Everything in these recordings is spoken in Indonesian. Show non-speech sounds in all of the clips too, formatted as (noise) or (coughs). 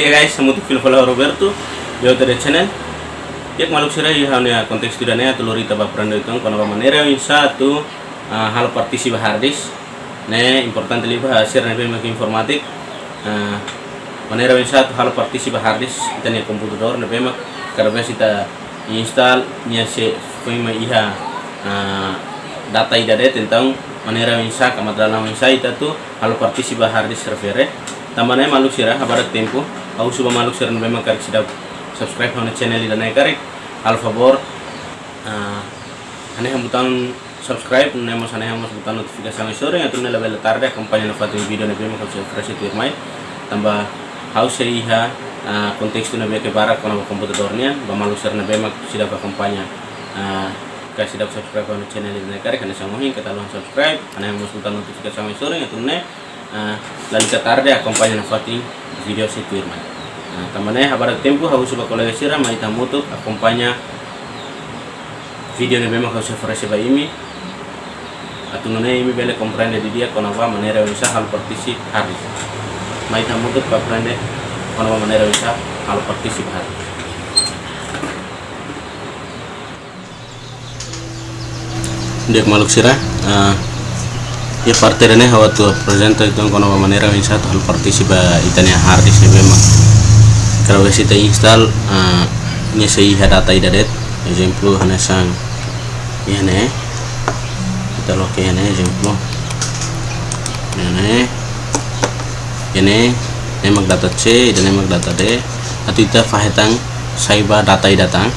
dia guys, semuti fil fala Roberto, yo tadi channel. Yak maluk sira ya hanya konteks tidaknya lori tabak peranda itu kono ka manera satu hal partisi bahardis. Ne importante li bah sir ne mak informatik. manera yang satu hal partisi bahardis kita ne komputer ne mak karena kita install se foi ma iha data idade tentang manera yang sa kama dalam yang sa ita tu hal partisi bahardis server tamane maluk sira habarak tempo. Au suba maluk sira no memang karik sidap subscribe hone channel ida naik karik al favor uh, ane hambutan subscribe ne mas ane hamus butan notifikasi ang sore ngatu ne level tarde kampanye na fatu video ne memang kalau fresh itu mai tambah haus iha uh, konteks tu ne ke barak kono komputadornya ba maluk sira ne memang sidap kampanye uh, kasih dapat subscribe hone channel ida naik karik ane sangohin kita subscribe ane hamus butan notifikasi ang sore ngatu ne uh, lalu tarde acompanha na fatin video se firma. Uh, tamane habar tempo hau suba colega sira mai tamutu acompanha video ne bema kau se ba imi. Atunune imi bele comprende di dia konava manera bisa hal partisi hari. Mai tamutu pa prende konava manera bisa hal partisi hari. Dek maluk sira uh, ya partere ne hawa tu presenta itu kono manera in satu hal partisipa itania hardis ne bema kalau kita install uh, nya sei data idadet exemplo hana sang ne kita loke ya ne ya ne nemak data c dan nemak data d. Atau kita fahetang saiba data idatang.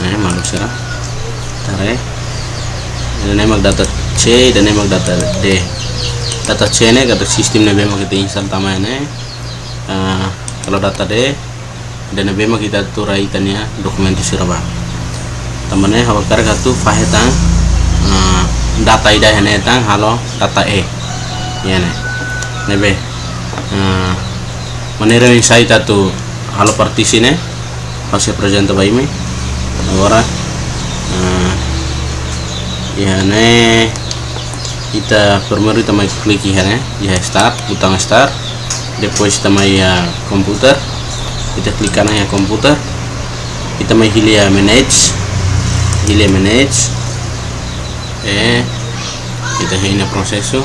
Ne maluk sira tare. Nemak data C dan emang data D data C ini kata sistem nih memang kita install tama ini uh, kalau data D dan memang kita turai tanya dokumen di Surabaya. Temannya hawa karena tuh fahetang uh, data ida ini tang halo data E. Ya nih nebe uh, manera yang saya tuh halo partisi nih presenter bayi mi orang ya nih. Kita primeiro também clique ya. Ya start butang start. Depois também ya komputer. Kita klik kanan ya komputer. Kita mai hilia manage. Hilia manage. Eh kita hina proseso (coughs)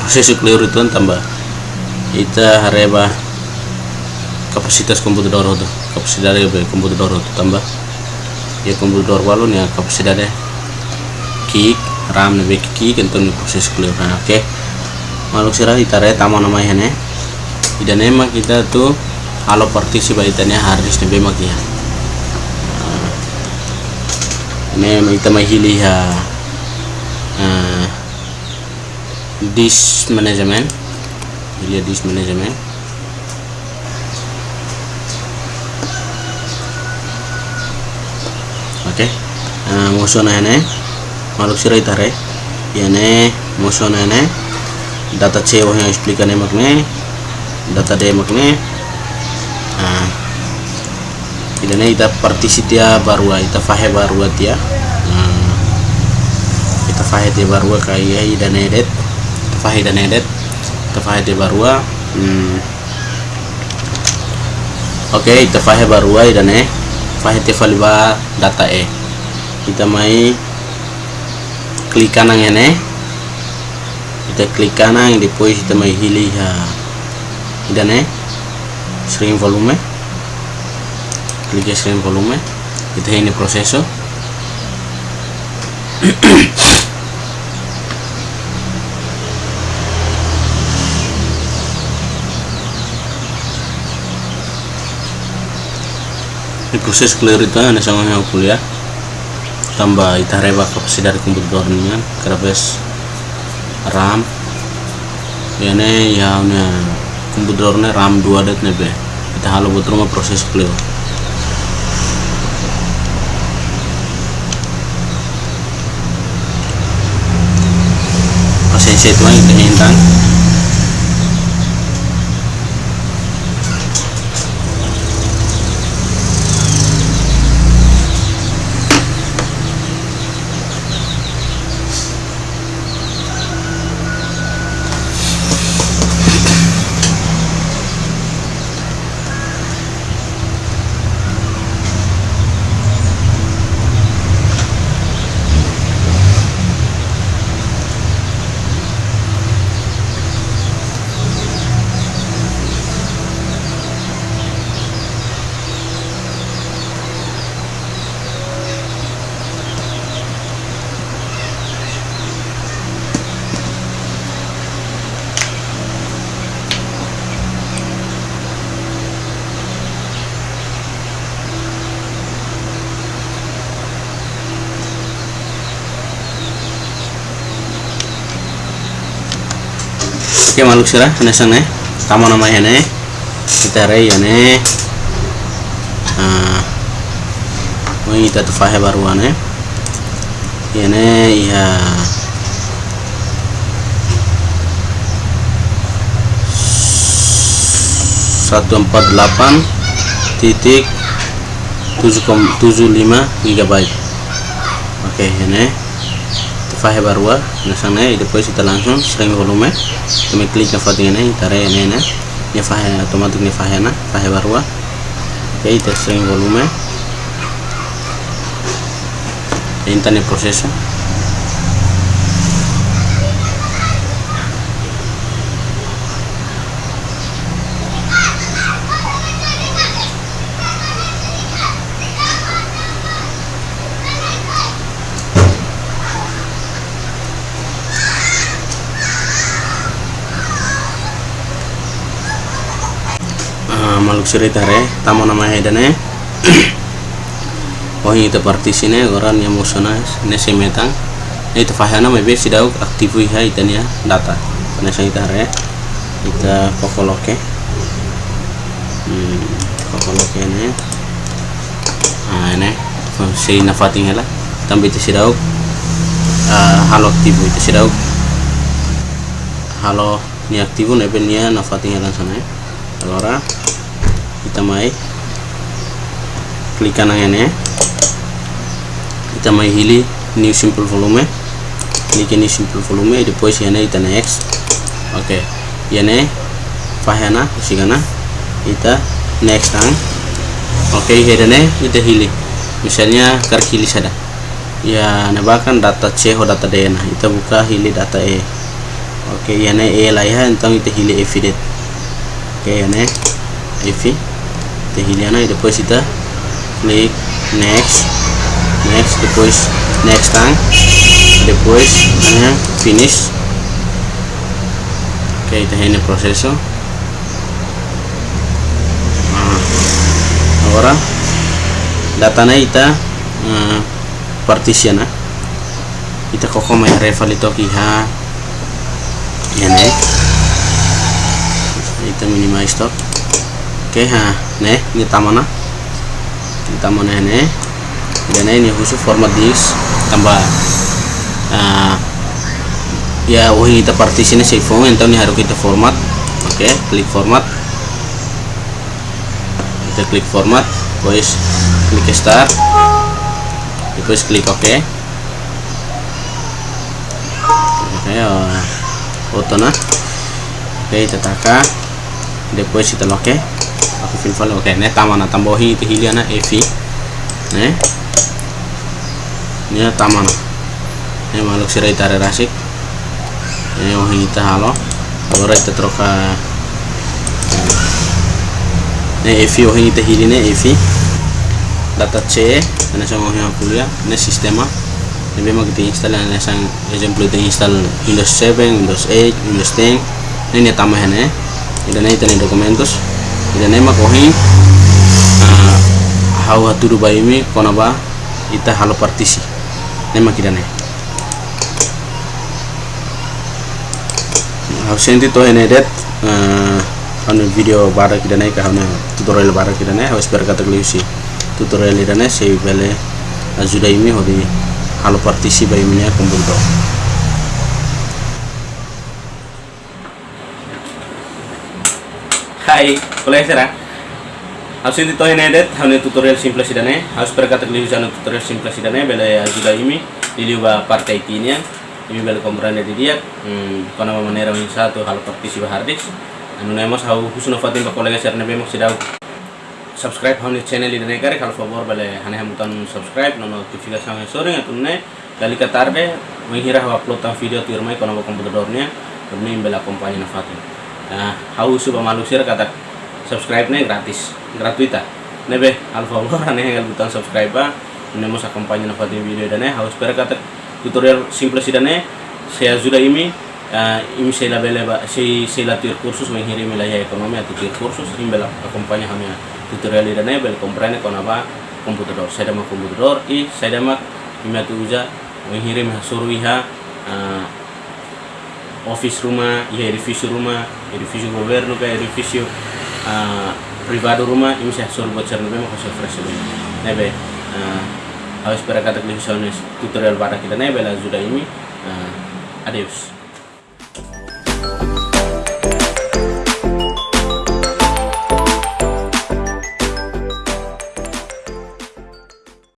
proseso clear itu tambah kita hareba kapasitas computador itu kapasitas dari computador itu tambah. Ya computador walun ya kapasitas kick ram nih kick untuk proses nah, oke. Okay. maluk sirah itare tamu namanya nih dan emang kita tuh halo partisi baitanya harus nih bemak ya ini kita mahili ya uh, disk management ini disk management. Oke. Okay. uh, musuh nene maluk sirai tare. Yane musuh nene data C yang explica makne data D makne. Uh, idane ita partisitia barua ita fahe barua tia. Uh, ita fahe dia barua det ita fahe dia barua oke okay, ita fahe te faliba data E. Kita mai klik kanan ini kita klik kanan depois kita mai hilih ha. Idane string volume. Klik string volume. Kita ini proseso proses clear itu ada sangat kuliah. Tambah itareba kapasitas dari komputernya kerabes RAM. Ini ya punya komputernya RAM 2 det nebe kita halo buat rumah proses clear pasien itu kita hintang oke maluk sira ane sana tama nama ene kita rei ane ah mau kita tuh fahe baru ane. Ene ya. Satu empat delapan titik tujuh tujuh lima gigabyte. Oke ini file baru nah sana depois kita langsung sering volume. Kami klik na foto ini tare ini ini. Ini file otomatis ini file na file baru oke kita sering volume. Prosesnya maluk re tamo nama hedane oh (coughs) ini itu partisi ne orang yang musona ne semetang itu fahana mebe sidau aktifu ya itania data. Karena saya re kita pokoloke. Hmm, pokoloke ne ah ne sei na fating hela tambi itu sidau uh, halo aktifu itu sidau halo ni aktifu ne nia na fating hela sana allora kita mai klik kanan ini kita mai hili new simple volume. Klik ini simple volume depois yana kita next. Oke okay. yana fahana usigana kita next tang oke okay, hedane kita hili misalnya kar hili sada ya nebakan data C atau data D. Nah kita buka hili data E. Oke okay, yana E lah ya entang kita hili evident oke okay, yana Tehiliana depois kita klik next. Next depois next tang. Depois hanya finish. Oke kita ini proseso nah, agora datanya kita uh, partition nah kita koko mai reval itu kiha ya nih kita minimize stop oke ha ne ini tamana ini tamana ini dan ini khusus format disk tambah. Uh, ya wah kita partisi ini save phone entah ini harus kita format. Oke klik format. Kita klik format terus klik start. Terus klik oke. Okay. oke uh, foto nah. Oke okay, kita taka depois kita oke oke ne tamana tambohi itu hiliana evi ne ne tamana ne maluk sirai tare rasik ne ohi ita halo. Agora ita troca ne evi ohi ita hiline evi data C ne sang ohi akulia ne sistema ne bema kita install ne sang ejemplo kita install Windows 7 Windows 8 Windows 10 ne ne tamah ne ini ita ida nema kohi. Uh, hawa tudu baimi kona ba ita halo partisi. Nema kidane hau senti to ene det uh, anu video bara kidane ka hanu tutorial bara kidane hau sper kata kliusi tutorial idane sei bele ajuda imi hodi halo partisi baimi ne komputer Hai, boleh serah. Harus itu toh ini hanya tutorial simple. Harus berkata keliru sana tutorial simple sidane. Bela ya juga ini di luar partai ini Ini bela komponen di dia. Hmm, karena manera yang satu hal partisi hardis. Anu nemos hau khusus fatin pak kolega share nabe mak sidau. Subscribe hanya channel ini kare kalau favor bela hanya hamutan subscribe nono notifikasi yang sore ngatunne. Kali katarbe menghira upload video tirmai komputer dornya. Demi bela kompanya nafatin nah hau suba malusir kata subscribe nih gratis gratuita nebe alfa aneh yang buton subscribe ini mau kampanye nafati video dan harus ber kata tutorial simple sih dan saya sudah ini uh, ini saya label saya saya latih kursus mengirim wilayah ekonomi atau tir kursus ini bela kampanye hanya tutorial dan bel komprene kon apa? Komputer saya mau komputer i saya ini tuh uja iha uh, office rumah ya edifício rumah edifício governo kayak edifício uh, privado rumah ini saya suruh buat channel memang kasih fresh dulu nebe uh, harus kata tutorial pada kita nebe lah sudah ini uh, adios